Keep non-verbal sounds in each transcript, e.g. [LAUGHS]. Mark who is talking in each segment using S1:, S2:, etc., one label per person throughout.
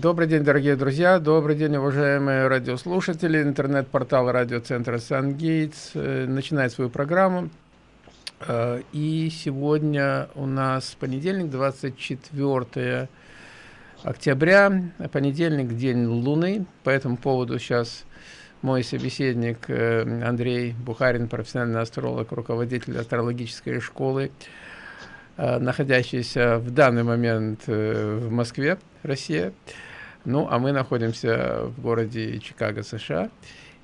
S1: добрый день, дорогие друзья, добрый день, уважаемые радиослушатели. Интернет-портал радиоцентра «Сангейтс» э, начинает свою программу. Э, и сегодня у нас понедельник, 24 октября, понедельник, день Луны. По этому поводу сейчас мой собеседник э, Андрей Бухарин, профессиональный астролог, руководитель астрологической школы, находящийся в данный момент в Москве, Россия. Ну, а мы находимся в городе Чикаго, США.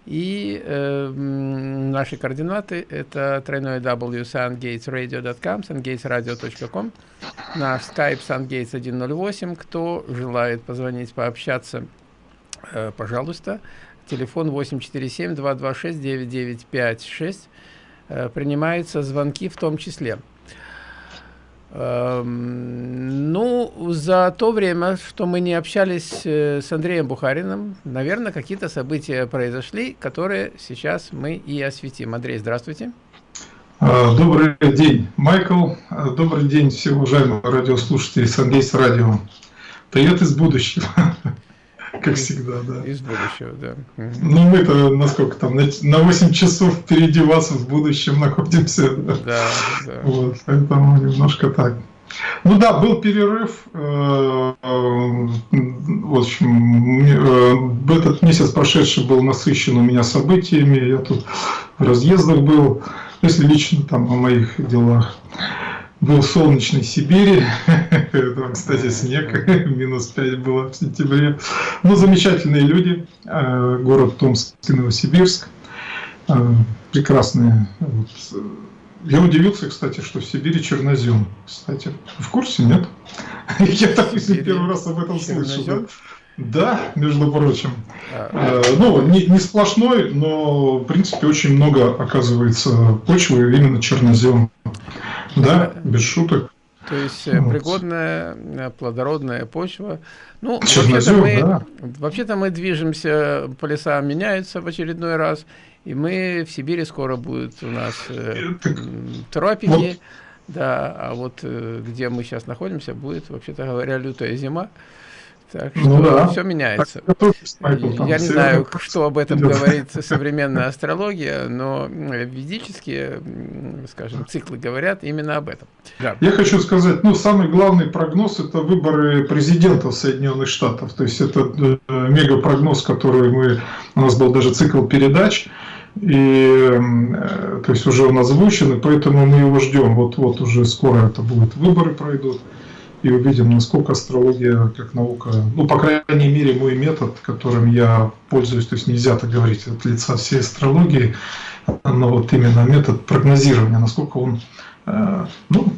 S1: И э, наши координаты это тройной w sungatesradio.com, sungatesradio.com, наш skype sungates108. Кто желает позвонить, пообщаться, э, пожалуйста. Телефон 847-226-9956. Э, принимаются звонки в том числе. Эм, ну, за то время, что мы не общались э, с Андреем Бухариным, наверное, какие-то события произошли, которые сейчас мы и осветим. Андрей, здравствуйте.
S2: А, добрый день, Майкл. А, добрый день, все уважаемые радиослушатели Сангейс Радио. Привет из будущего. [LAUGHS] Как всегда, да.
S1: Из будущего, да.
S2: Ну, мы-то насколько там, на 8 часов впереди вас в будущем находимся. Да, да. да. Вот, поэтому немножко так. Ну да, был перерыв. Э, э, в общем, э, этот месяц прошедший был насыщен у меня событиями. Я тут в разъездах был, если лично там о моих делах был в солнечной Сибири, [LAUGHS] там, кстати, снег, [LAUGHS] минус 5 было в сентябре. Но ну, замечательные люди, э, город Томск и Новосибирск, э, прекрасные. Я удивился, кстати, что в Сибири чернозем. Кстати, в курсе, нет? [LAUGHS] Я так первый раз об этом слышу. Да, между прочим. А, э, ну, не, не сплошной, но, в принципе, очень много, оказывается, почвы именно чернозем. Да, без шуток.
S1: То есть э, вот. пригодная, э, плодородная почва. Ну, вообще-то мы, да. вообще мы движемся, полюса меняются в очередной раз, и мы в Сибири скоро будет у нас э, тропики, вот. да, а вот э, где мы сейчас находимся, будет, вообще-то говоря, лютая зима. Так ну что ну, да. все меняется. Я не знаю, что об этом идет. говорит современная астрология, но ведические, скажем, циклы говорят именно об этом.
S2: Да. Я хочу сказать, ну, самый главный прогноз – это выборы президента Соединенных Штатов. То есть, это э, мегапрогноз, который мы… У нас был даже цикл передач, и э, то есть уже он озвучен, и поэтому мы его ждем. Вот-вот уже скоро это будет, выборы пройдут и увидим, насколько астрология как наука, ну, по крайней мере, мой метод, которым я пользуюсь, то есть нельзя так говорить от лица всей астрологии, но вот именно метод прогнозирования, насколько он, э, ну,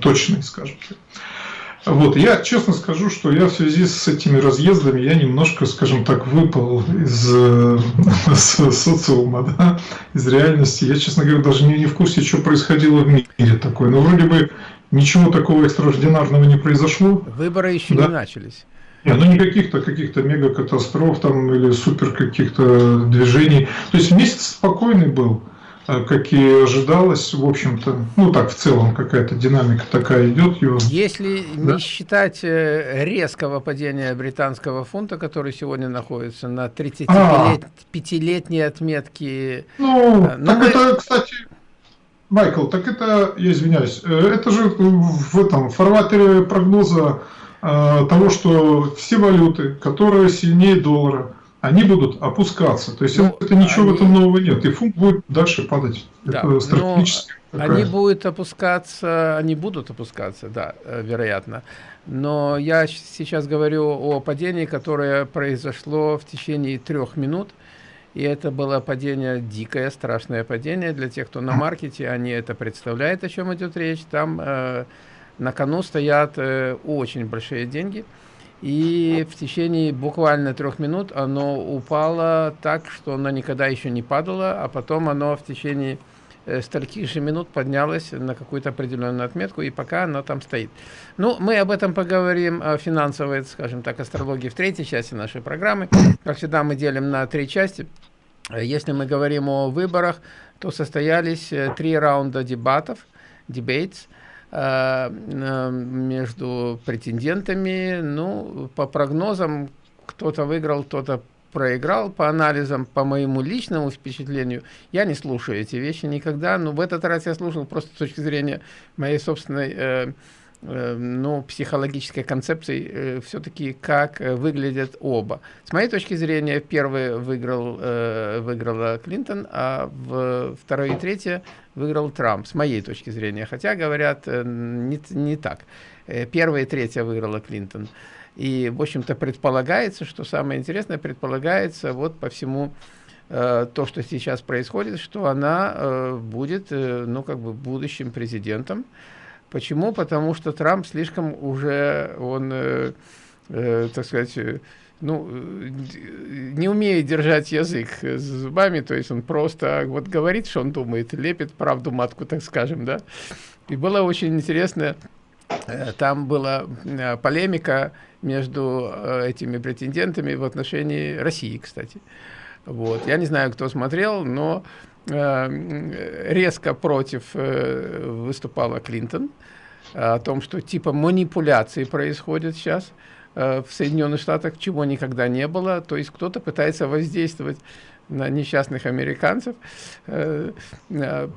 S2: точный, скажем так. Вот, я честно скажу, что я в связи с этими разъездами, я немножко, скажем так, выпал из э, [LAUGHS] социума, да, из реальности. Я, честно говоря, даже не, не в курсе, что происходило в мире такое. Но вроде бы ничего такого экстраординарного не произошло.
S1: Выборы еще да? не начались.
S2: Не, ну не каких-то каких-то мега-катастроф там или супер каких-то движений. То есть месяц спокойный был. А как и ожидалось, в общем-то, ну так в целом какая-то динамика такая идет. Его.
S1: Если да? не считать э, резкого падения британского фунта, который сегодня находится на 35-летней а. отметке.
S2: Ну, э, так мы... это, кстати, Майкл, так это, я извиняюсь, э, это же в этом фарватере прогноза того, что все валюты, которые сильнее доллара, они будут опускаться. То есть ну, это ничего они... в этом нового нет. И фунт будет дальше падать.
S1: Да, это стратегически. Они будут опускаться, они будут опускаться, да, э, вероятно. Но я сейчас говорю о падении, которое произошло в течение трех минут. И это было падение дикое, страшное падение. Для тех, кто на маркете, они это представляют, о чем идет речь. Там э, на кону стоят э, очень большие деньги. И в течение буквально трех минут оно упало так, что оно никогда еще не падало, а потом оно в течение э, стольких же минут поднялось на какую-то определенную отметку, и пока оно там стоит. Ну, мы об этом поговорим, о финансовой, скажем так, астрологии в третьей части нашей программы. Как всегда, мы делим на три части. Если мы говорим о выборах, то состоялись э, три раунда дебатов, debates, между претендентами. Ну, по прогнозам, кто-то выиграл, кто-то проиграл по анализам, по моему личному впечатлению, я не слушаю эти вещи никогда, но в этот раз я слушал просто с точки зрения моей собственной э, э, ну, психологической концепции, э, все-таки как э, выглядят оба. С моей точки зрения, первый выиграл, выиграла Клинтон, а в второй и третье выиграл Трамп, с моей точки зрения. Хотя, говорят, не, не так. Первая и третья выиграла Клинтон. И, в общем-то, предполагается, что самое интересное, предполагается вот по всему то, что сейчас происходит, что она будет, ну, как бы будущим президентом. Почему? Потому что Трамп слишком уже, он, э, э, так сказать, э, ну, не умеет держать язык зубами, то есть он просто вот говорит, что он думает, лепит правду матку, так скажем, да. И было очень интересно, э, там была э, полемика между э, этими претендентами в отношении России, кстати. Вот. Я не знаю, кто смотрел, но э, резко против э, выступала Клинтон о том, что типа манипуляции происходят сейчас в Соединенных Штатах, чего никогда не было. То есть кто-то пытается воздействовать на несчастных американцев, э, э,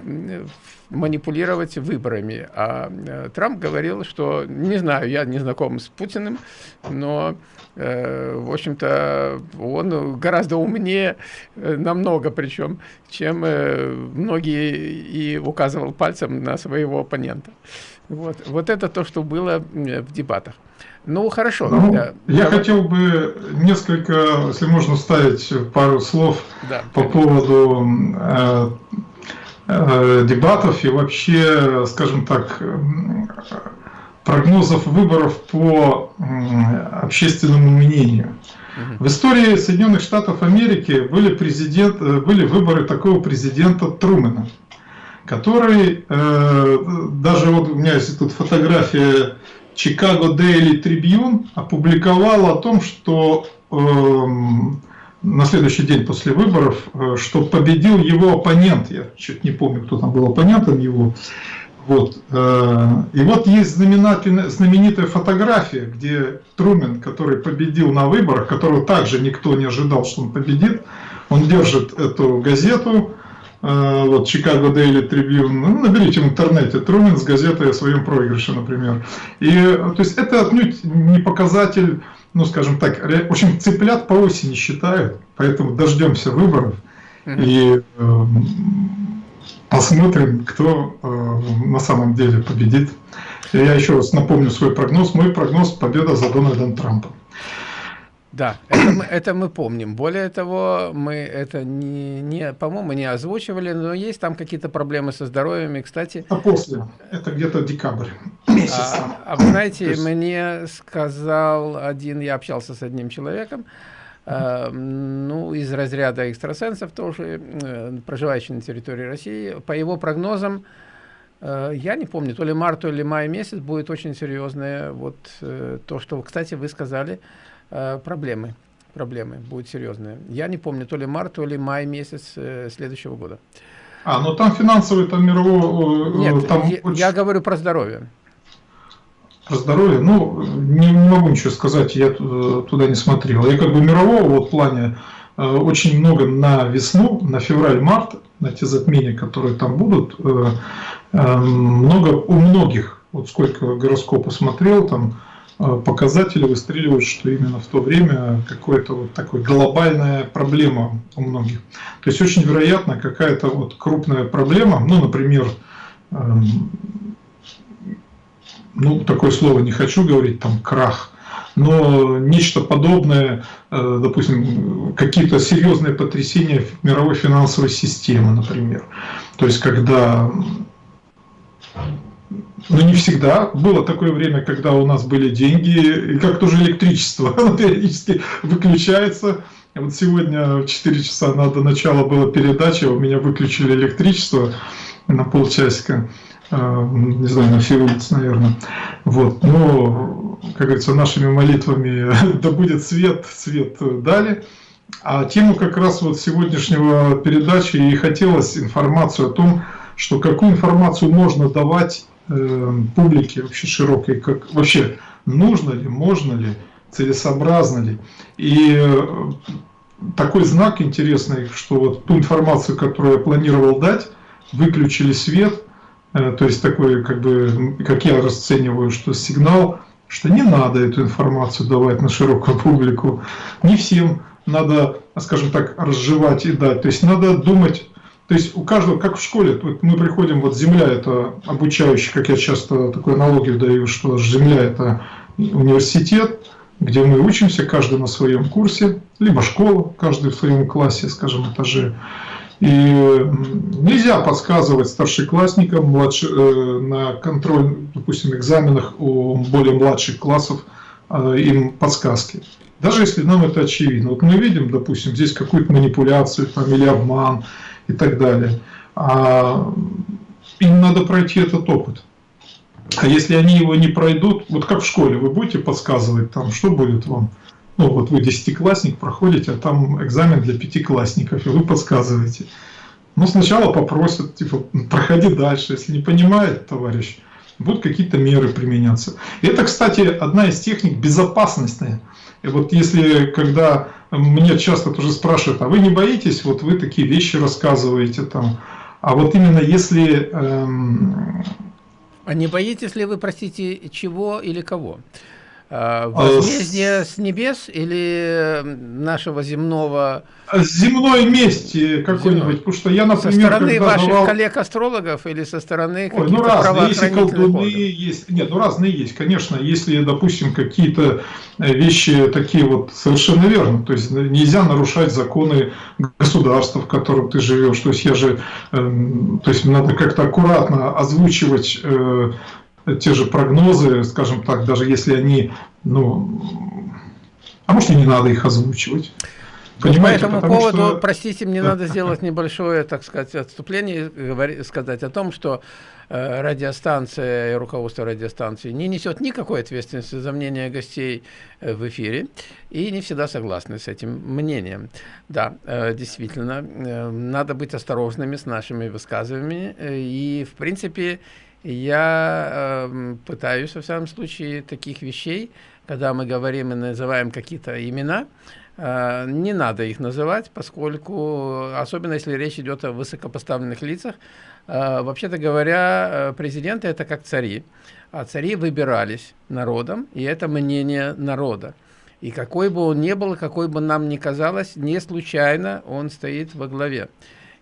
S1: манипулировать выборами. А э, Трамп говорил, что, не знаю, я не знаком с Путиным, но, в общем-то, он гораздо умнее, намного причем, чем многие и указывал пальцем на своего оппонента. Вот, вот это то, что было в дебатах. Ну, хорошо.
S2: Ну, я я хотел бы несколько, если можно ставить пару слов да, по конечно. поводу э, э, дебатов и вообще, скажем так, прогнозов выборов по общественному мнению. В истории Соединенных Штатов Америки были, президент, э, были выборы такого президента Трумэна, который, э, даже вот у меня есть тут фотография Chicago Daily Tribune опубликовал о том, что э, на следующий день после выборов, э, что победил его оппонент, я чуть не помню, кто там был оппонентом его, вот. Э, и вот есть знаменитая фотография, где Трумен, который победил на выборах, которого также никто не ожидал, что он победит, он держит эту газету, вот Chicago Daily Tribune, ну, наберите в интернете Трумен с газетой о своем проигрыше, например. И, то есть это отнюдь не показатель, ну, скажем так, в общем, цыплят по осени считают, поэтому дождемся выборов и э, посмотрим, кто э, на самом деле победит. Я еще раз напомню свой прогноз. Мой прогноз – победа за Дональдом Трампом.
S1: Да, это мы, это мы помним. Более того, мы это не, не по-моему, не озвучивали, но есть там какие-то проблемы со здоровьем. И, кстати...
S2: А после? Это где-то декабрь.
S1: А, а вы знаете, есть... мне сказал один, я общался с одним человеком, э, ну, из разряда экстрасенсов тоже, э, проживающий на территории России. По его прогнозам, э, я не помню, то ли март, то ли май месяц будет очень серьезное. Вот э, то, что, кстати, вы сказали, проблемы. Проблемы будут серьезные. Я не помню, то ли март, то ли май месяц э, следующего года.
S2: А, ну там финансовый, там мировой...
S1: Э, Нет, там я, очень... я говорю про здоровье.
S2: Про здоровье? Ну, не, не могу ничего сказать, я туда не смотрел. Я как бы мирового вот плане очень много на весну, на февраль-март, на те затмения, которые там будут, много у многих, вот сколько гороскопа смотрел, там Э, показатели выстреливают, что именно в то время какая-то вот такая глобальная проблема у многих. То есть очень вероятно какая-то вот крупная проблема, ну, например, эм, ну, такое слово не хочу говорить, там, крах, но нечто подобное, э, допустим, какие-то серьезные потрясения мировой финансовой системы, например. То есть, когда ну, не всегда. Было такое время, когда у нас были деньги, и как тоже электричество, [LAUGHS] оно периодически выключается. Вот сегодня в 4 часа на до начала была передача, у меня выключили электричество на полчасика, э, не знаю, на всей улице, наверное. Вот. Но, как говорится, нашими молитвами [LAUGHS] да будет свет, свет дали. А тему как раз вот сегодняшнего передачи и хотелось информацию о том, что какую информацию можно давать э, публике вообще широкой, как вообще нужно ли, можно ли, целесообразно ли. И э, такой знак интересный, что вот ту информацию, которую я планировал дать, выключили свет, э, то есть такой, как бы, как я расцениваю, что сигнал, что не надо эту информацию давать на широкую публику, не всем надо, скажем так, разжевать и дать, то есть надо думать то есть у каждого, как в школе, вот мы приходим, вот Земля это обучающий, как я часто такую аналогию даю, что Земля это университет, где мы учимся, каждый на своем курсе, либо школа, каждый в своем классе, скажем, этаже. И нельзя подсказывать старшеклассникам младше, э, на контроль, допустим, экзаменах у более младших классов э, им подсказки. Даже если нам это очевидно. Вот мы видим, допустим, здесь какую-то манипуляцию там, или обман, и так далее. А им надо пройти этот опыт. А если они его не пройдут, вот как в школе, вы будете подсказывать там, что будет вам? Ну вот вы десятиклассник проходите, а там экзамен для пятиклассников, и вы подсказываете. Ну сначала попросят, типа, проходи дальше, если не понимает товарищ, будут какие-то меры применяться. И это, кстати, одна из техник безопасности. И вот если, когда мне часто тоже спрашивают, а вы не боитесь, вот вы такие вещи рассказываете там, а вот именно если... Эм...
S1: А не боитесь ли вы, простите, чего или кого? А, возмездие с небес или нашего земного?
S2: Земной мести какой-нибудь, потому что я, например,
S1: со стороны ваших давал... коллег-астрологов или со стороны каких-то
S2: ну разные, если колдуны есть, нет, ну разные есть, конечно, если, допустим, какие-то э, вещи такие вот совершенно верно, то есть нельзя нарушать законы государства, в котором ты живешь, то есть я же, э, то есть надо как-то аккуратно озвучивать э, те же прогнозы, скажем так, даже если они, ну, а может и не надо их озвучивать.
S1: Понимаете, По этому поводу, что... простите, мне надо сделать небольшое, так сказать, отступление, говорить, сказать о том, что радиостанция и руководство радиостанции не несет никакой ответственности за мнение гостей э, в эфире и не всегда согласны с этим мнением. Да, э, действительно, э, надо быть осторожными с нашими высказываниями э, и, в принципе, я э, пытаюсь, во всяком случае, таких вещей, когда мы говорим и называем какие-то имена, Э, не надо их называть, поскольку, особенно если речь идет о высокопоставленных лицах, э, вообще-то говоря, э, президенты это как цари, а цари выбирались народом, и это мнение народа. И какой бы он ни был, какой бы нам ни казалось, не случайно он стоит во главе.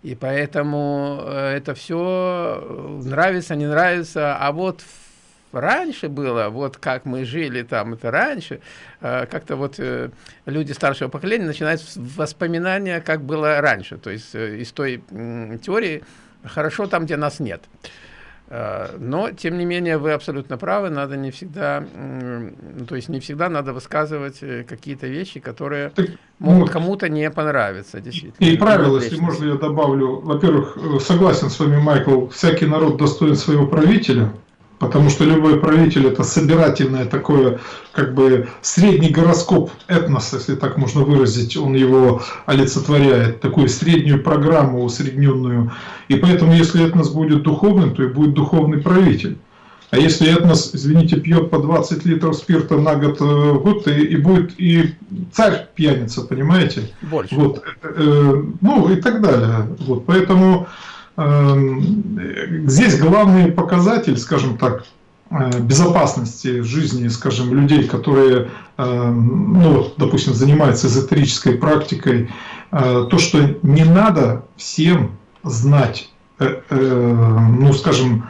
S1: И поэтому это все нравится, не нравится, а вот раньше было, вот как мы жили там, это раньше, э, как-то вот э, люди старшего поколения начинают воспоминания, как было раньше, то есть э, из той теории хорошо там, где нас нет. Но, тем не менее, вы абсолютно правы, надо не всегда, то есть не всегда надо высказывать какие-то вещи, которые так, могут вот. кому-то не понравиться, действительно.
S2: И правило, если можно я добавлю, во-первых, согласен с вами, Майкл, всякий народ достоин своего правителя, Потому что любой правитель это собирательное такое, как бы средний гороскоп этноса, если так можно выразить, он его олицетворяет, такую среднюю программу усредненную. И поэтому, если этнос будет духовным, то и будет духовный правитель. А если этнос, извините, пьет по 20 литров спирта на год, в э, год и, и будет и царь пьяница, понимаете?
S1: Больше.
S2: Вот, э, ну и так далее. Вот, поэтому здесь главный показатель, скажем так, э, безопасности жизни, скажем, людей, которые, эм, ну, допустим, занимаются эзотерической практикой, э, то, что не надо всем знать, э, ну, скажем,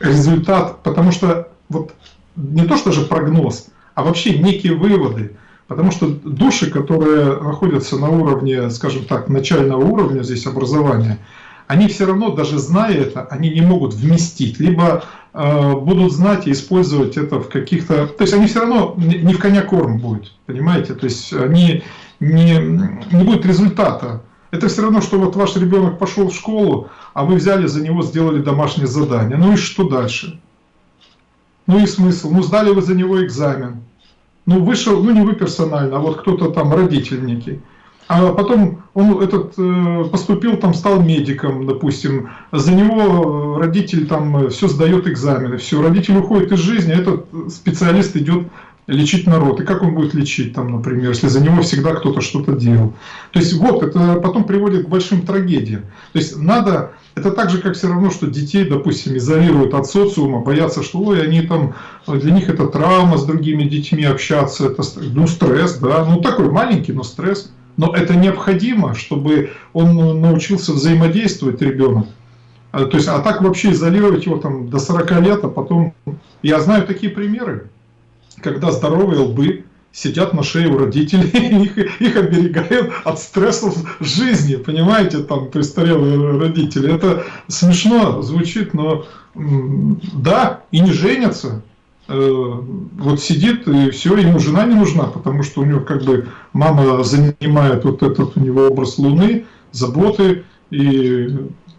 S2: результат, потому что вот не то, что же прогноз, а вообще некие выводы, Потому что души, которые находятся на уровне, скажем так, начального уровня здесь образования, они все равно, даже зная это, они не могут вместить, либо э, будут знать и использовать это в каких-то... То есть они все равно не в коня корм будет, понимаете? То есть они не, не будет результата. Это все равно, что вот ваш ребенок пошел в школу, а вы взяли за него, сделали домашнее задание. Ну и что дальше? Ну и смысл? Ну сдали вы за него экзамен ну, вышел, ну не вы персонально, а вот кто-то там, родитель некий. а потом он этот э, поступил, там стал медиком, допустим, за него родитель там все сдает экзамены, все, родитель уходит из жизни, а этот специалист идет лечить народ. И как он будет лечить, там, например, если за него всегда кто-то что-то делал. То есть вот, это потом приводит к большим трагедиям. То есть надо, это так же, как все равно, что детей, допустим, изолируют от социума, боятся, что ой, они там, для них это травма с другими детьми общаться, это ну, стресс, да, ну такой маленький, но стресс. Но это необходимо, чтобы он научился взаимодействовать, ребенок. А, то есть, а так вообще изолировать его там до 40 лет, а потом... Я знаю такие примеры когда здоровые лбы сидят на шее у родителей, [LAUGHS] их, их оберегают от стрессов жизни, понимаете, там престарелые родители. Это смешно звучит, но да, и не женятся. Э, вот сидит и все, ему жена не нужна, потому что у него как бы мама занимает вот этот у него образ Луны, заботы. И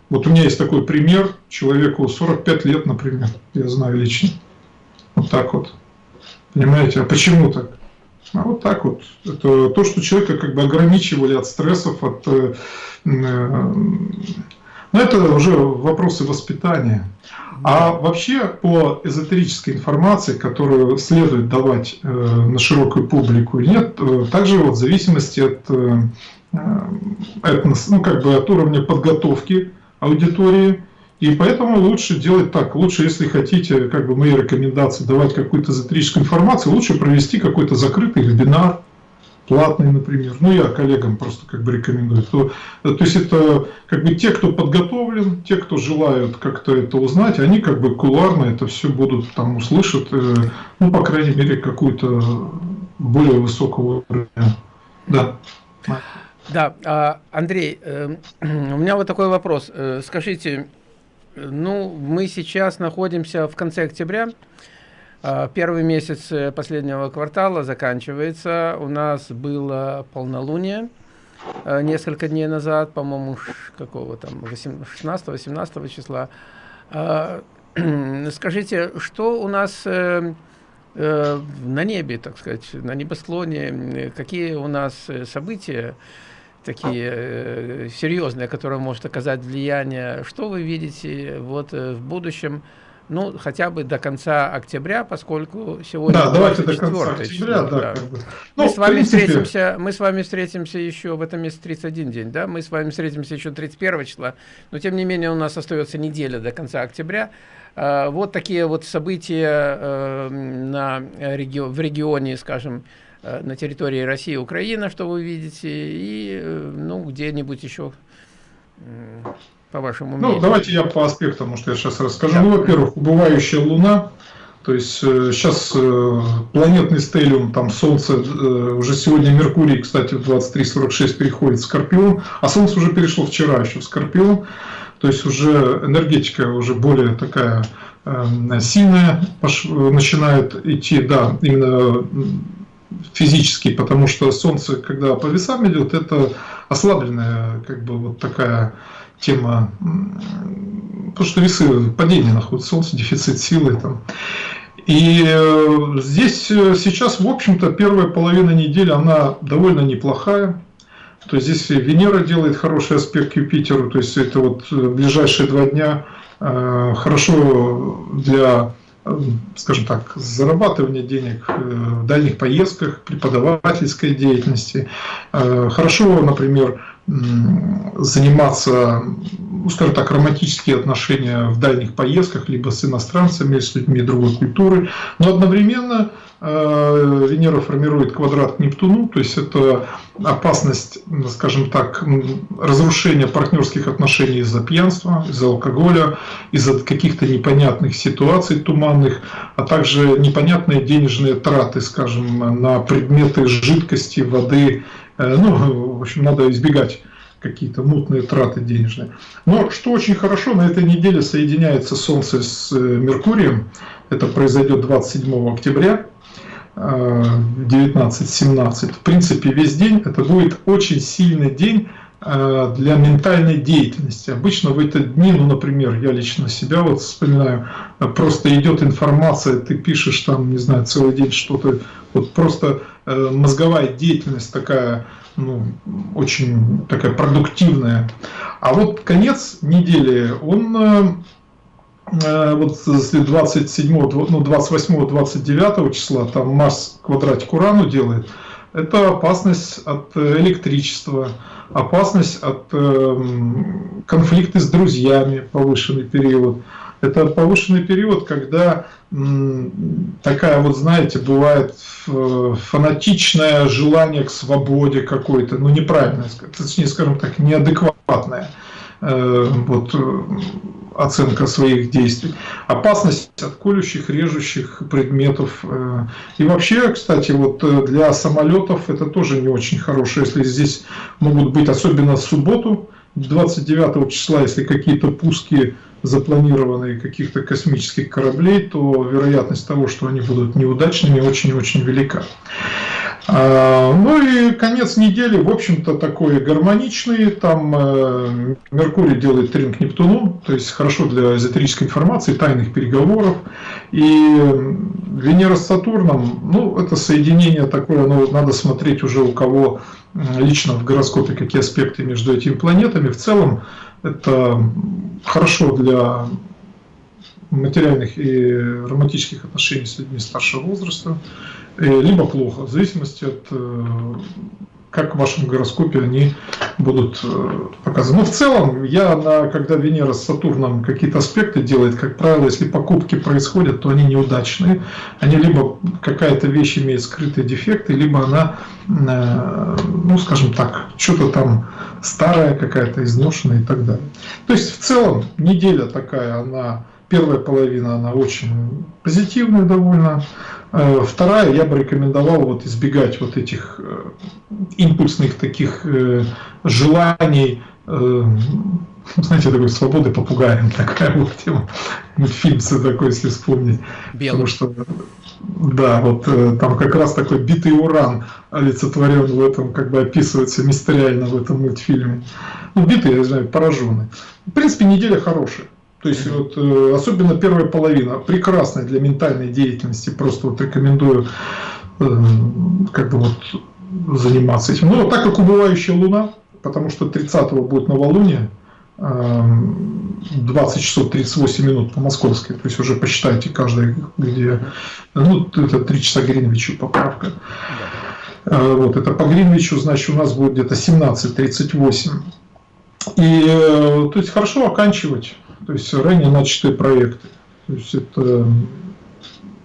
S2: вот у меня есть такой пример, человеку 45 лет, например, я знаю лично. Вот так вот. Понимаете, а почему так? А вот так вот. Это то, что человека как бы ограничивали от стрессов, от... Э, э, но это уже вопросы воспитания. А вообще по эзотерической информации, которую следует давать э, на широкую публику или нет, также вот в зависимости от, ну, как бы от уровня подготовки аудитории, и поэтому лучше делать так. Лучше, если хотите, как бы мои рекомендации, давать какую-то эзотерическую информацию, лучше провести какой-то закрытый вебинар, платный, например. Ну, я коллегам просто как бы рекомендую. То, то есть это как бы те, кто подготовлен, те, кто желают как-то это узнать, они как бы кулуарно это все будут там услышат, э, ну, по крайней мере, какую-то более высокого уровня. Да.
S1: Да, а, Андрей, э, [CLEARS THROAT] у меня вот такой вопрос. Э, скажите, ну, мы сейчас находимся в конце октября. А, первый месяц э, последнего квартала заканчивается. У нас было полнолуние э, несколько дней назад, по-моему, какого там, 16-18 числа. А, [CLEARS THROAT] скажите, что у нас э, на небе, так сказать, на небосклоне, какие у нас события, такие э, серьезные, которые может оказать влияние. Что вы видите вот э, в будущем, ну, хотя бы до конца октября, поскольку сегодня
S2: да, давайте до конца октября, число, да, да. Как бы.
S1: ну, мы с вами принципе... встретимся, мы с вами встретимся еще в этом месяце 31 день, да, мы с вами встретимся еще 31 числа, но тем не менее у нас остается неделя до конца октября. Uh, вот такие вот события на реги в регионе, скажем, Э, на территории России и Украины, что вы видите, и э, ну, где-нибудь еще по вашему ну,
S2: мнению. Ну, давайте я по аспектам, может, я сейчас расскажу. Да. Ну, во-первых, убывающая Луна, то есть сейчас э, планетный стелиум, там Солнце, уже сегодня Меркурий, кстати, в 23.46 переходит в Скорпион, а Солнце уже перешло вчера еще в Скорпион, то есть уже энергетика уже более такая сильная начинает идти, да, именно физически, потому что Солнце, когда по весам идет, это ослабленная, как бы вот такая тема, потому что весы падение находят, Солнце, дефицит силы там. И э, здесь э, сейчас, в общем-то, первая половина недели, она довольно неплохая. То есть здесь Венера делает хороший аспект к Юпитеру, то есть это вот э, ближайшие два дня хорошо для скажем так, зарабатывания денег э, в дальних поездках, преподавательской деятельности. Э, хорошо, например, заниматься, ну, скажем так, романтические отношения в дальних поездках, либо с иностранцами, с людьми другой культуры, но одновременно Э, Венера формирует квадрат к Нептуну, то есть это опасность, скажем так, разрушения партнерских отношений из-за пьянства, из-за алкоголя, из-за каких-то непонятных ситуаций туманных, а также непонятные денежные траты, скажем, на предметы жидкости, воды. Э, ну, в общем, надо избегать какие-то мутные траты денежные. Но что очень хорошо, на этой неделе соединяется Солнце с э, Меркурием. Это произойдет 27 октября. 19-17. В принципе, весь день это будет очень сильный день э, для ментальной деятельности. Обычно в эти дни, ну, например, я лично себя вот вспоминаю, просто идет информация, ты пишешь там, не знаю, целый день что-то, вот просто мозговая деятельность такая, ну, очень такая продуктивная. А вот конец недели, он вот если 27, ну, 28, 29 числа там Марс квадратик Урану делает, это опасность от электричества, опасность от э, конфликта с друзьями, повышенный период. Это повышенный период, когда такая вот, знаете, бывает фанатичное желание к свободе какой-то, ну неправильное, точнее, скажем так, неадекватное. Э, вот оценка своих действий, опасность от колющих, режущих предметов. Э, и вообще, кстати, вот э, для самолетов это тоже не очень хорошо, если здесь могут быть, особенно в субботу, 29 числа, если какие-то пуски запланированные каких-то космических кораблей, то вероятность того, что они будут неудачными, очень-очень велика. А, ну и конец недели, в общем-то, такой гармоничный. Там э, Меркурий делает трин к Нептуну, то есть хорошо для эзотерической информации, тайных переговоров. И Венера с Сатурном, ну, это соединение такое, ну, надо смотреть уже у кого лично в гороскопе, какие аспекты между этими планетами. В целом, это хорошо для материальных и романтических отношений с людьми старшего возраста. Э, либо плохо, в зависимости от э, как в вашем гороскопе они будут э, показаны. Но в целом, я, на, когда Венера с Сатурном какие-то аспекты делает, как правило, если покупки происходят, то они неудачные. Они либо какая-то вещь имеет скрытые дефекты, либо она, ну, скажем так, что-то там старая какая-то, изношенная и так далее. То есть, в целом, неделя такая, она Первая половина, она очень позитивная довольно. Э, вторая, я бы рекомендовал вот избегать вот этих э, импульсных таких э, желаний, знаете, такой свободы попугаем, [LAUGHS] такая вот тема, мультфильм такой, если вспомнить. Белый. Потому что, да, вот там как раз такой битый уран олицетворен в этом, как бы описывается мистериально в этом мультфильме. Ну, битый, я знаю, пораженный. В принципе, неделя хорошая. То есть вот, э, особенно первая половина прекрасная для ментальной деятельности. Просто вот рекомендую э, как бы вот заниматься этим. Но так как убывающая Луна, потому что 30-го будет новолуние, 20 э, часов 38 минут по московской, то есть уже посчитайте каждый, где, ну, это 3 часа Гринвичу поправка. Вот, это по Гринвичу, значит, у нас будет где-то 17.38. И, то есть, хорошо оканчивать то есть ранее начатые проекты. То есть это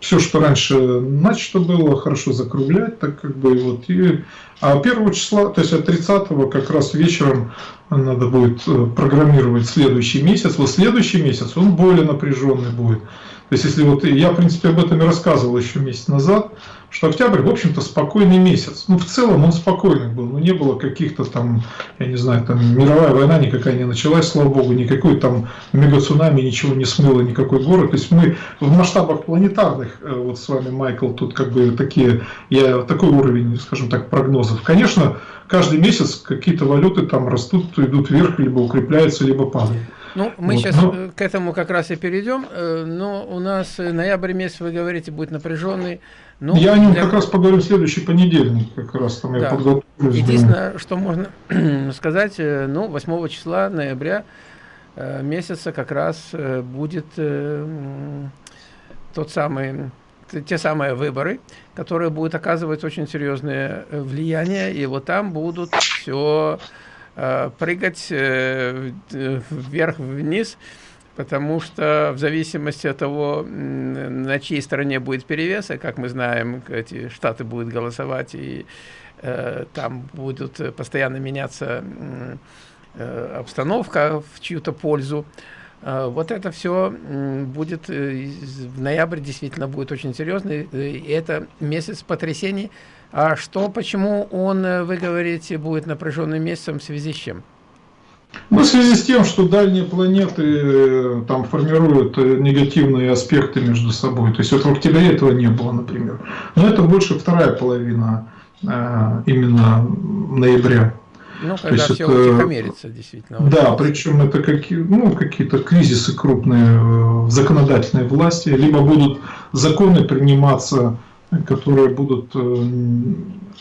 S2: все, что раньше начато было, хорошо закруглять, так как бы вот и а 1 числа, то есть от 30 как раз вечером надо будет э, программировать следующий месяц. Вот следующий месяц он более напряженный будет. То есть, если вот я, в принципе, об этом и рассказывал еще месяц назад, что октябрь, в общем-то, спокойный месяц. Ну, в целом он спокойный был, ну, не было каких-то там, я не знаю, там мировая война никакая не началась, слава богу, никакой там мега-цунами ничего не смыло, никакой город. То есть мы в масштабах планетарных, э, вот с вами, Майкл, тут как бы такие, я такой уровень, скажем так, прогнозов. Конечно, каждый месяц какие-то валюты там растут, идут вверх, либо укрепляются, либо падают.
S1: Ну, мы вот, сейчас но... Ну. к этому как раз и перейдем, э, но у нас ноябрь месяц, вы говорите, будет напряженный.
S2: Ну, я о нем для... как раз поговорю в следующий понедельник, как раз там да. я подготовлюсь.
S1: Единственное, что можно [CLEARS THROAT] сказать, э, ну, 8 числа ноября э, месяца как раз будет тот самый те самые выборы, которые будут оказывать очень серьезное влияние, и вот там будут все Э, прыгать э, вверх-вниз, потому что в зависимости от того, на чьей стороне будет перевес, и как мы знаем, эти штаты будут голосовать, и э, там будут постоянно меняться обстановка в чью-то пользу. Вот это все будет в ноябре действительно будет очень серьезный. И это месяц потрясений а что, почему он, э, вы говорите, будет напряженным месяцем в связи с чем?
S2: Ну, в связи с тем, что дальние планеты э, там формируют э, негативные аспекты между собой. То есть вот в октябре этого не было, например. Но это больше вторая половина именно ноября.
S1: Ну, когда То есть все это, утихомирится, действительно.
S2: Да, причем это какие, ну, какие-то кризисы крупные в законодательной власти, либо будут законы приниматься которые будут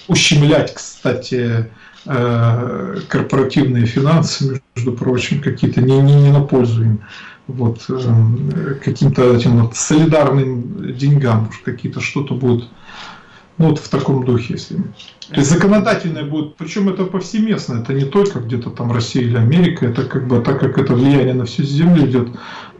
S2: ущемлять, кстати, корпоративные финансы, между прочим, какие-то не, не, не на пользу им вот, каким-то этим вот солидарным деньгам, какие-то что-то будет ну, вот в таком духе, если. То есть законодательное будет, причем это повсеместно, это не только где-то там Россия или Америка, это как бы, так как это влияние на всю землю идет,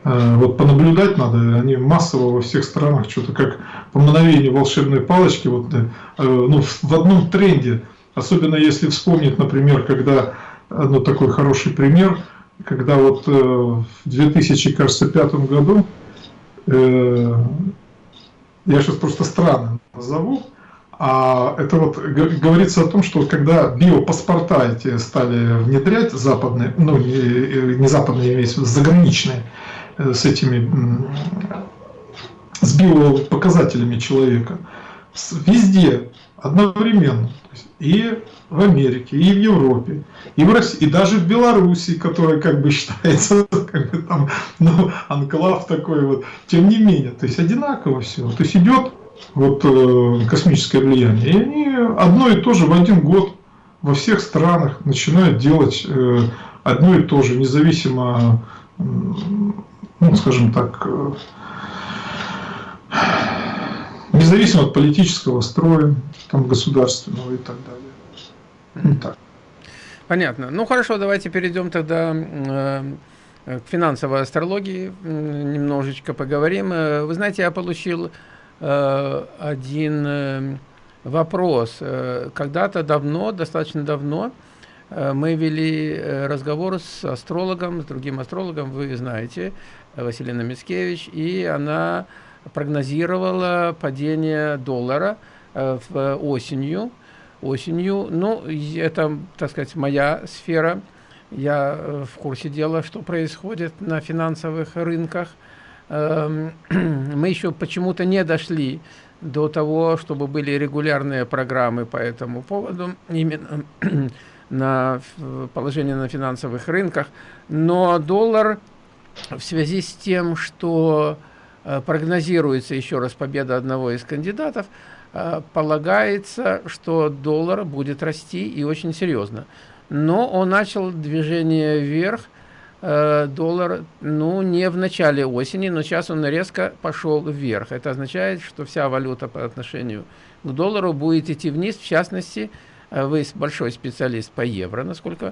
S2: э, вот понаблюдать надо, они массово во всех странах, что-то как по мгновению волшебной палочки, вот, э, ну, в одном тренде, особенно если вспомнить, например, когда, ну, такой хороший пример, когда вот э, в 2005 году, я сейчас просто странно назову, а это вот говорится о том, что когда биопаспорта эти стали внедрять западные, ну не, не западные, имеется в виду заграничные, э, с этими, с биопоказателями человека, везде одновременно, и в Америке, и в Европе, и в России, и даже в Белоруссии, которая как бы считается [LAUGHS] как бы там, ну, анклав такой вот, тем не менее, то есть одинаково все, то есть идет вот э, космическое влияние. И они одно и то же в один год во всех странах начинают делать э, одно и то же, независимо, ну, скажем так, э, независимо от политического строя, там, государственного и так далее.
S1: Вот так. Понятно. Ну хорошо, давайте перейдем тогда э, к финансовой астрологии, немножечко поговорим. Вы знаете, я получил Э, один э, вопрос. Э, когда-то давно, достаточно давно, мы вели разговор с астрологом, с другим астрологом, вы знаете, Василина Мицкевич, и она прогнозировала падение доллара в осенью. осенью. Ну, это, так сказать, моя сфера. Я в курсе дела, что происходит на финансовых рынках – Эм, [CLEARS THROAT] мы еще почему-то не дошли до того, чтобы были регулярные программы по этому поводу, именно [CLEARS THROAT] на положение на финансовых рынках. Но доллар в связи с тем, что э, прогнозируется еще раз победа одного из кандидатов, э, полагается, что доллар будет расти и очень серьезно. Но он начал движение вверх, Э, доллар, ну, не в начале осени, но сейчас он резко пошел вверх. Это означает, что вся валюта по отношению к доллару будет идти вниз. В частности, э, вы большой специалист по евро, насколько э,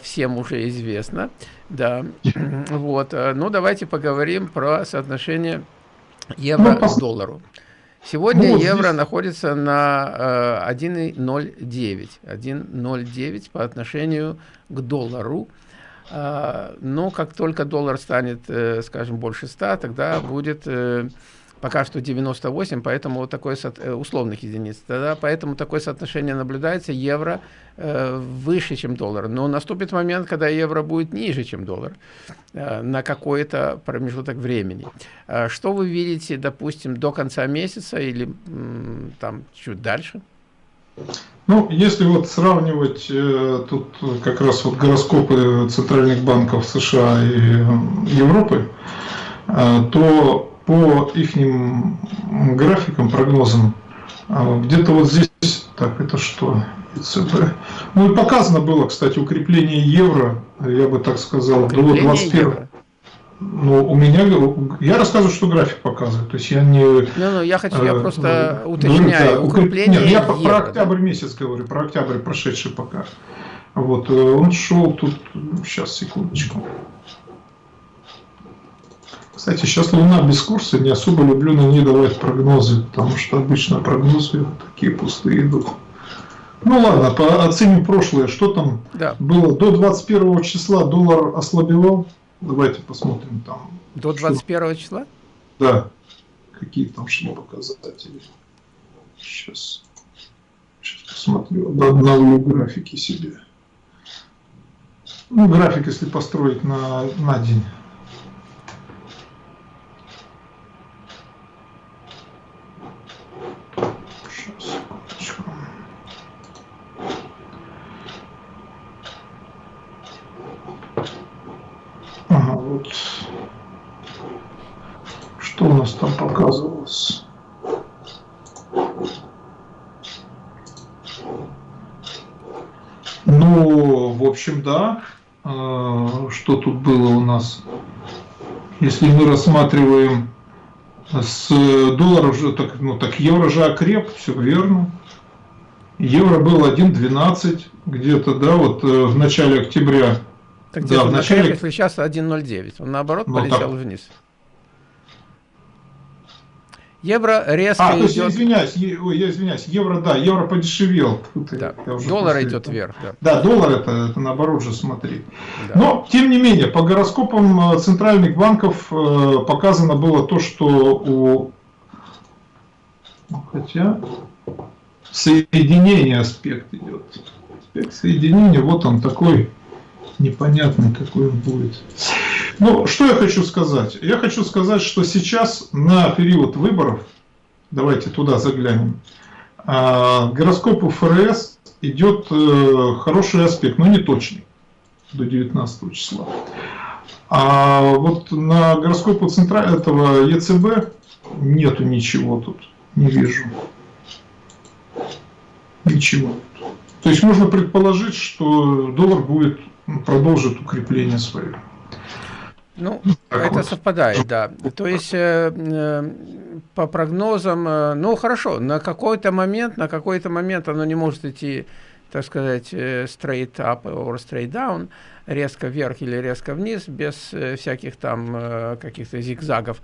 S1: всем уже известно. Да, [CLEARS THROAT] вот. Ну, давайте поговорим про соотношение евро ну, к доллару. Сегодня ну, евро здесь... находится на 1,09. 1,09 по отношению к доллару. Но как только доллар станет, э, скажем, больше 100, тогда будет э, пока что 98, поэтому вот такое э, условных единиц. Тогда поэтому такое соотношение наблюдается, евро выше, чем доллар. Но наступит момент, когда евро будет ниже, чем доллар на какой-то промежуток времени. А что вы видите, допустим, до конца месяца или там чуть дальше?
S2: Ну, если вот сравнивать э, тут как раз вот гороскопы центральных банков США и э, Европы, э, то по их графикам, прогнозам, э, где-то вот здесь, так, это что? ЦБ. Ну и показано было, кстати, укрепление евро, я бы так сказал, укрепление до 21 евро. Ну, у меня, я рассказываю, что график показывает, то есть я не... Ну,
S1: ну я хочу, я э, просто э, уточняю,
S2: да, укрепление Нет, я евро, про октябрь да? месяц говорю, про октябрь прошедший пока. Вот, э, он шел тут, сейчас, секундочку. Кстати, сейчас Луна без курса, не особо люблю на ней давать прогнозы, потому что обычно прогнозы такие пустые идут. Ну ладно, по, оценим прошлое, что там да. было. До 21 числа доллар ослабевал, Давайте посмотрим там.
S1: До 21 что... числа?
S2: Да. Какие там шло показатели. Сейчас. Сейчас посмотрю. Обновлю графики себе. Ну, график, если построить на, на день. Что у нас там показывалось? Ну, в общем, да. А, что тут было у нас? Если мы рассматриваем с долларов, так, ну, так евро же окреп, все верно. Евро был 1.12 где-то, да, вот э, в начале октября.
S1: Так да, в начале... если сейчас 1.09, он наоборот ну, полетел так... вниз. Евро резко а,
S2: идет... то есть, извиняюсь, е... Ой, я извиняюсь, евро, да, евро подешевел.
S1: Да. Доллар идет вверх.
S2: Да. да, доллар это, это наоборот же смотри. Да. Но, тем не менее, по гороскопам э, центральных банков э, показано было то, что у... Хотя соединение аспект идет. Аспект соединения, вот он такой непонятный, какой он будет. Ну, что я хочу сказать? Я хочу сказать, что сейчас на период выборов, давайте туда заглянем, а, гороскопу ФРС идет э, хороший аспект, но не точный, до 19 числа. А вот на гороскопу центра этого ЕЦБ нету ничего тут, не вижу. Ничего. То есть можно предположить, что доллар будет продолжит укрепление свое.
S1: Ну, это совпадает, да. То есть, э, э, по прогнозам, э, ну, хорошо, на какой-то момент, на какой-то момент оно не может идти, так сказать, э, straight up or straight down, резко вверх или резко вниз, без э, всяких там каких-то зигзагов.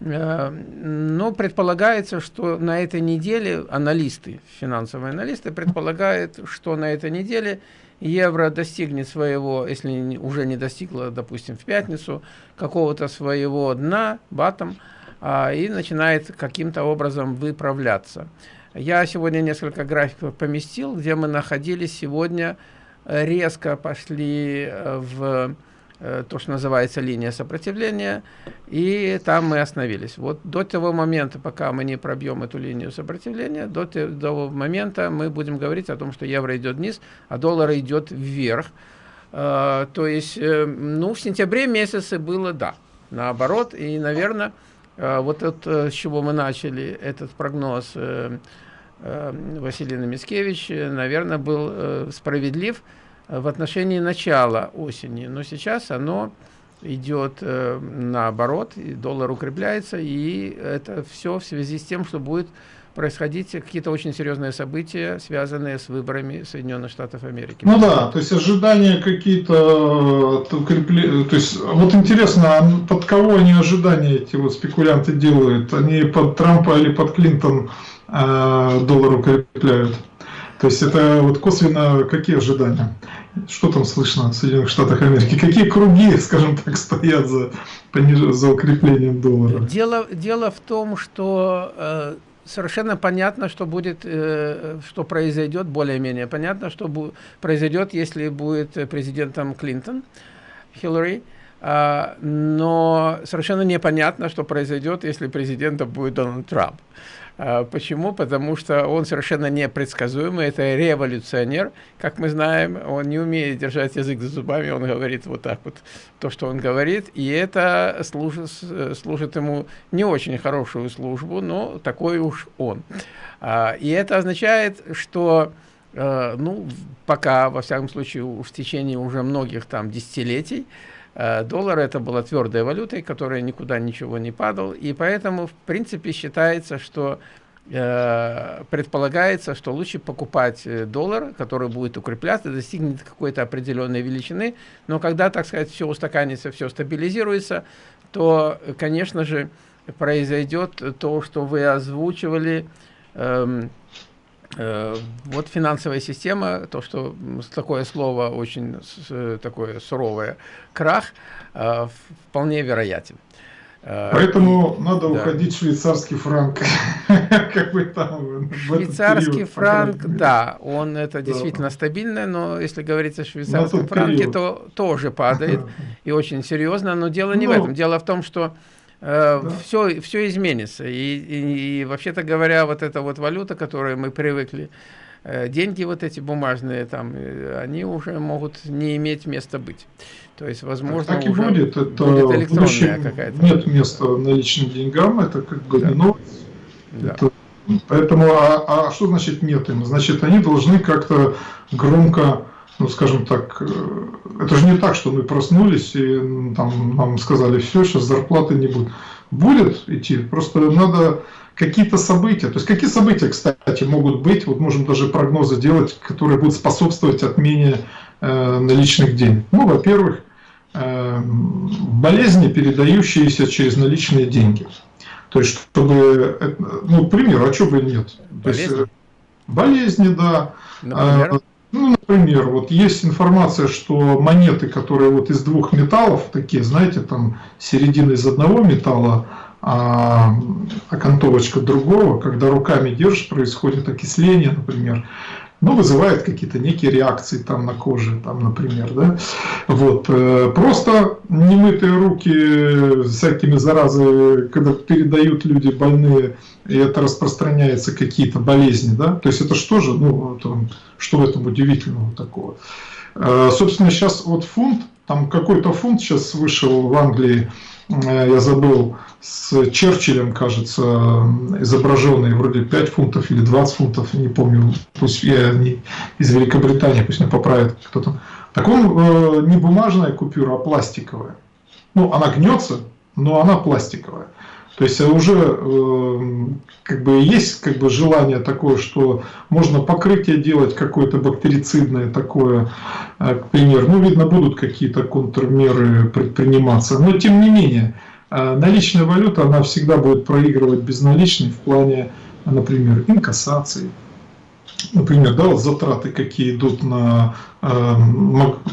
S1: Но предполагается, что на этой неделе аналисты, финансовые аналисты предполагают, что на этой неделе евро достигнет своего, если уже не достигло, допустим, в пятницу, какого-то своего дна, батом, а, и начинает каким-то образом выправляться. Я сегодня несколько графиков поместил, где мы находились сегодня, резко пошли э, в то, что называется линия сопротивления, и там мы остановились. Вот до того момента, пока мы не пробьем эту линию сопротивления, до того момента мы будем говорить о том, что евро идет вниз, а доллар идет вверх. Э, то есть, э, ну, в сентябре месяце было, да, наоборот, и, наверное, вот это, с чего мы начали этот прогноз Василина Мицкевич, наверное, был справедлив, в отношении начала осени, но сейчас оно идет э, наоборот, и доллар укрепляется, и это все в связи с тем, что будет происходить какие-то очень серьезные события, связанные с выборами Соединенных Штатов Америки.
S2: Ну да, то есть ожидания какие-то, то есть вот интересно, а под кого они ожидания эти вот спекулянты делают? Они под Трампа или под Клинтон э, доллар укрепляют? То есть это вот косвенно какие ожидания? Что там слышно в Соединенных Штатах Америки? Какие круги, [LAUGHS] скажем так, стоят за, за укреплением доллара?
S1: Дело, дело в том, что э, совершенно понятно, что будет, э, что произойдет, более-менее понятно, что произойдет, если будет президентом Клинтон, Хиллари. Uh, но совершенно непонятно, что произойдет, если президентом будет Дональд Трамп. Почему? Потому что он совершенно непредсказуемый, это революционер, как мы знаем, он не умеет держать язык за зубами, он говорит вот так вот, то, что он говорит, и это служит, служит ему не очень хорошую службу, но такой уж он. А, и это означает, что а, ну, пока, во всяком случае, в течение уже многих там десятилетий, доллар это была твердой валютой, которая никуда ничего не падал, и поэтому, в принципе, считается, что э, предполагается, что лучше покупать э, доллар, который будет укрепляться, достигнет какой-то определенной величины, но когда, так сказать, все устаканится, все стабилизируется, то, конечно же, произойдет то, что вы озвучивали, эм, Э, вот финансовая система, то, что такое слово очень такое суровое, крах, э, вполне вероятен.
S2: Э, Поэтому надо да. уходить в швейцарский франк. [LAUGHS]
S1: как бы там, швейцарский период, франк, да, он это да. действительно стабильно, но если говорить о швейцарском франке, период. то тоже падает [LAUGHS] и очень серьезно. Но дело не ну, в этом. Дело в том, что э, да. все, все изменится. И, и, и вообще-то говоря, вот эта вот валюта, которой мы привыкли, э, деньги вот эти бумажные, там, э, они уже могут не иметь места быть. То есть, возможно,
S2: так, так и будет. Это будет электронная какая-то. Нет места наличным деньгам, это как бы да. новость. Да. Это, поэтому, а, а что значит нет им? Значит, они должны как-то громко ну, скажем так, э, это же не так, что мы проснулись и там нам сказали, все, сейчас зарплаты не будет. Будет идти, просто надо какие-то события. То есть какие события, кстати, могут быть, вот можем даже прогнозы делать, которые будут способствовать отмене э, наличных денег. Ну, во-первых, э, болезни, передающиеся через наличные деньги. То есть, чтобы, ну, к примеру, а что бы нет? Болезни? То есть, э, болезни, да. Например? А, ну, например, вот есть информация, что монеты, которые вот из двух металлов, такие, знаете, там середина из одного металла, а окантовочка другого, когда руками держишь, происходит окисление, например, ну, вызывает какие-то некие реакции там на коже, там, например, да, вот, э, просто немытые руки всякими заразами, когда передают люди больные, и это распространяется какие-то болезни, да, то есть это что же, ну, там, что в этом удивительного такого? Э, собственно, сейчас вот фунт, там какой-то фунт сейчас вышел в Англии, я забыл, с Черчиллем, кажется, изображенный, вроде 5 фунтов или 20 фунтов, не помню, пусть я не из Великобритании, пусть меня поправит кто-то. Так он э, не бумажная купюра, а пластиковая. Ну, она гнется, но она пластиковая. То есть уже э, как бы есть как бы желание такое, что можно покрытие делать какое-то бактерицидное такое, э, к примеру. Ну, видно, будут какие-то контрмеры предприниматься. Но тем не менее, э, наличная валюта, она всегда будет проигрывать безналичной в плане, например, инкассации. Например, да, вот затраты, какие идут на э,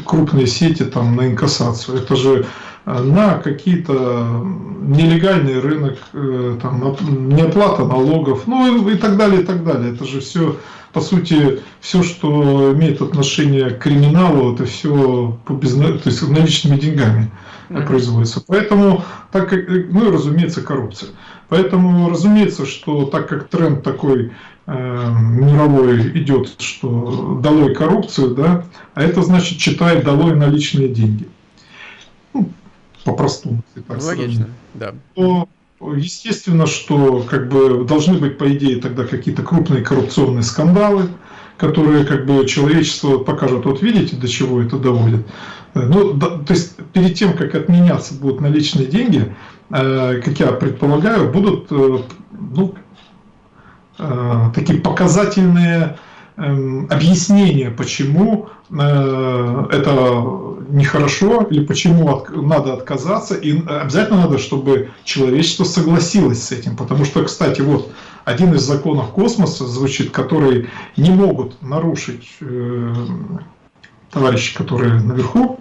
S2: крупные сети, там, на инкассацию. Это же на какие-то нелегальный рынок, э, там, неоплата налогов, ну и так далее, и так далее. Это же все, по сути, все, что имеет отношение к криминалу, это все по безна... то есть наличными деньгами производится. Поэтому, так как, ну и разумеется, коррупция. Поэтому, разумеется, что так как тренд такой э, мировой идет, что долой коррупцию, да, а это значит читает долой наличные деньги по-простому. Логично, да. То, естественно, что как бы должны быть, по идее, тогда какие-то крупные коррупционные скандалы, которые как бы человечество покажет, вот видите, до чего это доводит. Ну, да, то есть перед тем, как отменяться будут наличные деньги, э, как я предполагаю, будут э, ну, э, такие показательные объяснение, почему э, это нехорошо или почему надо отказаться. И обязательно надо, чтобы человечество согласилось с этим. Потому что, кстати, вот один из законов космоса звучит, который не могут нарушить э, товарищи, которые наверху,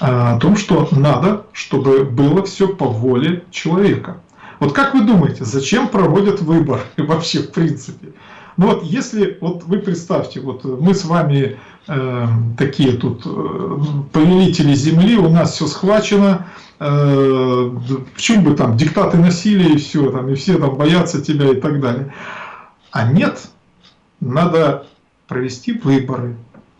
S2: э, о том, что надо, чтобы было все по воле человека. Вот как вы думаете, зачем проводят выбор [LAUGHS] вообще в принципе? Ну вот если, вот вы представьте, вот мы с вами э, такие тут э, повелители земли, у нас все схвачено, э, почему бы там диктаты насилия и все, там, и все там боятся тебя и так далее. А нет, надо провести выборы,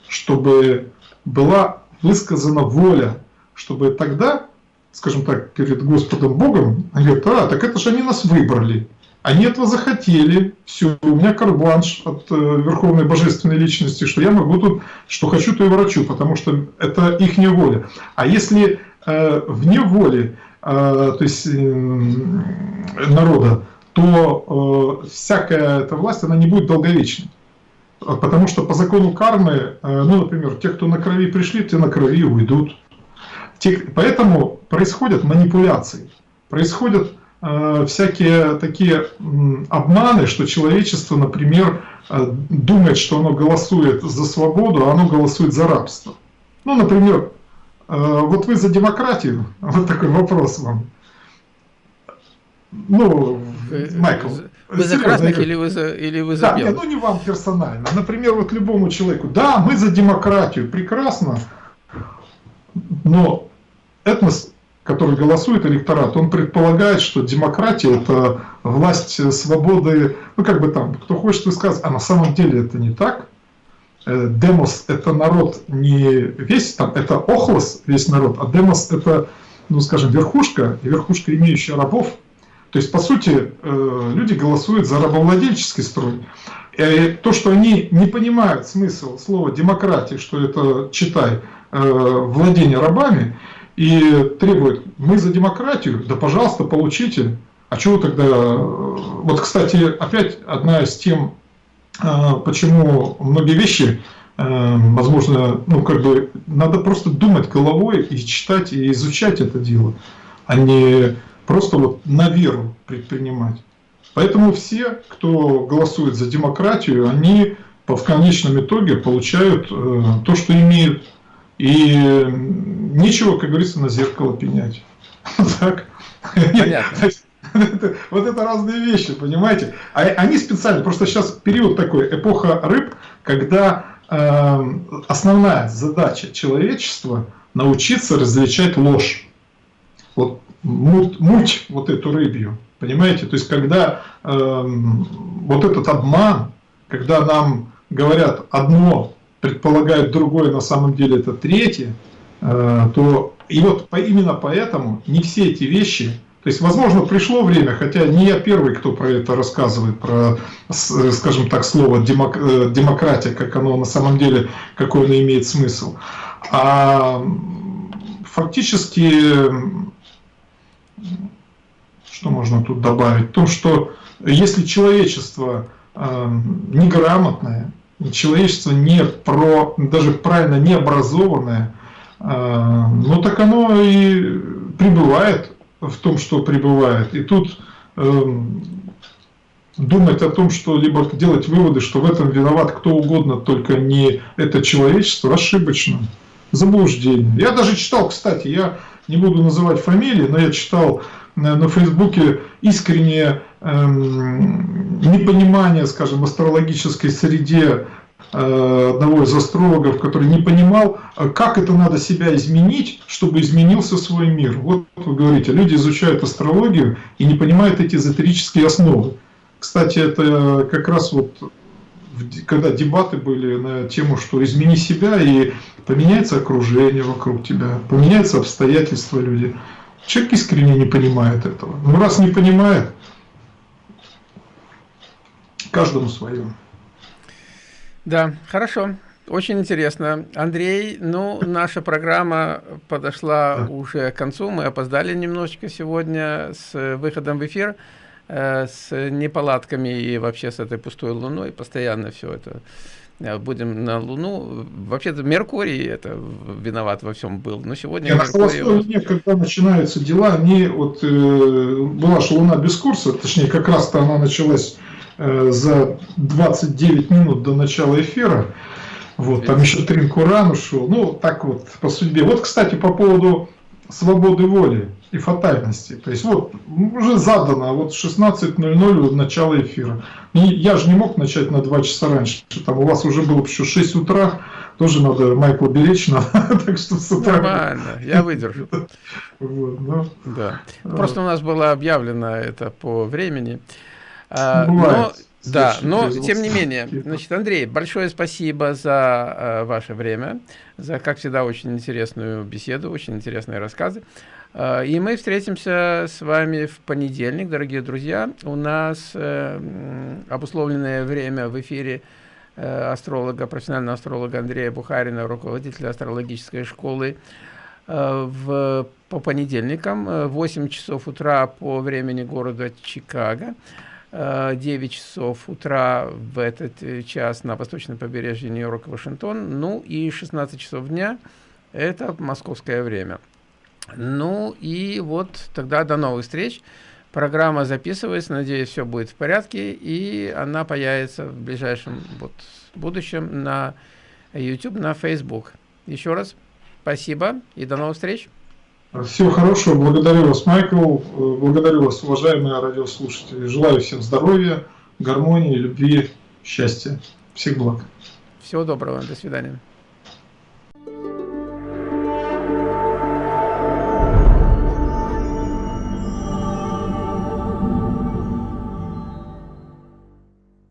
S2: чтобы была высказана воля, чтобы тогда, скажем так, перед Господом Богом, говорят, а, так это же они нас выбрали. Они этого захотели, все, у меня карбланш от э, Верховной Божественной Личности, что я могу тут, что хочу, то и врачу, потому что это их воля. А если э, вне воли, э, то есть э, народа, то э, всякая эта власть, она не будет долговечной. Потому что по закону кармы, э, ну, например, те, кто на крови пришли, те на крови уйдут. Те, поэтому происходят манипуляции, происходят всякие такие обманы, что человечество, например, э, думает, что оно голосует за свободу, а оно голосует за рабство. Ну, например, э, вот вы за демократию, [LAUGHS] вот такой вопрос вам. Ну, Майкл.
S1: Вы за красных или вы за, или вы за
S2: да, белых? ну не вам персонально. Например, вот любому человеку. Да, мы за демократию, прекрасно. Но этнос который голосует электорат, он предполагает, что демократия – это власть свободы, ну как бы там, кто хочет высказывать, а на самом деле это не так. Э, демос – это народ не весь, там, это охлос, весь народ, а демос – это, ну скажем, верхушка, и верхушка, имеющая рабов. То есть, по сути, э, люди голосуют за рабовладельческий строй. э, то, что они не понимают смысл слова демократия, что это, читай, владение рабами, и требуют, мы за демократию, да пожалуйста, получите. А чего тогда... Вот, кстати, опять одна из тем, почему многие вещи, возможно, ну, как бы, надо просто думать головой и читать, и изучать это дело, а не просто вот на веру предпринимать. Поэтому все, кто голосует за демократию, они в конечном итоге получают э, то, что имеют. И нечего, как говорится, на зеркало пенять. [LAUGHS] Так? Понятно. [LAUGHS] Вот это разные вещи, понимаете? А они специально, просто сейчас период такой, эпоха рыб, когда э, основная задача человечества научиться различать ложь. Вот муть, муть вот эту рыбью. Понимаете? То есть, когда э, вот этот обман, когда нам говорят одно, предполагают другое, на самом деле это третье, э, то и вот именно поэтому не все эти вещи, то есть, возможно, пришло время, хотя не я первый, кто про это рассказывает, про, скажем так, слово э, демократия, как оно на самом деле, какой оно имеет смысл. А фактически что можно тут добавить? То, что если человечество э, неграмотное, человечество не про, даже правильно не образованное, э, ну так оно и пребывает в том, что пребывает. И тут э, думать о том, что либо делать выводы, что в этом виноват кто угодно, только не это человечество, ошибочно. Заблуждение. Я даже читал, кстати, я не буду называть фамилии, но я читал на Фейсбуке искреннее эм, непонимание, скажем, астрологической среде э, одного из астрологов, который не понимал, э, как это надо себя изменить, чтобы изменился свой мир. Вот вы говорите, люди изучают астрологию и не понимают эти эзотерические основы. Кстати, это как раз вот когда дебаты были на тему, что измени себя и поменяется окружение вокруг тебя, поменяются обстоятельства люди. Человек искренне не понимает этого. Ну, раз не понимает, каждому свое.
S1: Да, хорошо. Очень интересно. Андрей, ну, наша программа подошла уже к концу. Мы опоздали немножечко сегодня с выходом в эфир, э, с неполадками и вообще с этой пустой луной. Постоянно все это Э, будем на Луну. Вообще-то Меркурий это виноват во всем был, но сегодня
S2: Нет, Меркурий... На Луне, когда начинаются дела, они, вот, э, была же Луна без курса, точнее, как раз-то она началась э, за 29 минут до начала эфира, вот, там еще Тринкуран ушел, ну, так вот, по судьбе. Вот, кстати, по поводу свободы воли и фатальности. То есть вот уже задано, вот 16.00 начало эфира. И я же не мог начать на 2 часа раньше. Там у вас уже было еще 6 утра, тоже надо Майкла беречь [LAUGHS] надо, так что с утра.
S1: Нормально, я выдержу. Вот, ну, да. Просто у нас было объявлено это по времени. А, но, да, но тем не менее, значит, Андрей, большое спасибо за э, ваше время, за, как всегда, очень интересную беседу, очень интересные рассказы. Э, и мы встретимся с вами в понедельник, дорогие друзья. У нас э, обусловленное время в эфире э, астролога, профессионального астролога Андрея Бухарина, руководителя астрологической школы, в, по понедельникам, 8 часов утра по времени города Чикаго, 9 часов утра в этот час на восточном побережье Нью-Йорк, Вашингтон, ну и 16 часов дня – это московское время. Ну и вот тогда до новых встреч. Программа записывается, надеюсь, все будет в порядке, и она появится в ближайшем вот, будущем на YouTube, на Facebook. Еще раз спасибо и до новых встреч.
S2: Всего хорошего, благодарю вас, Майкл, благодарю вас, уважаемые радиослушатели. Желаю всем здоровья, гармонии, любви, счастья. Всех благ.
S1: Всего доброго, до свидания.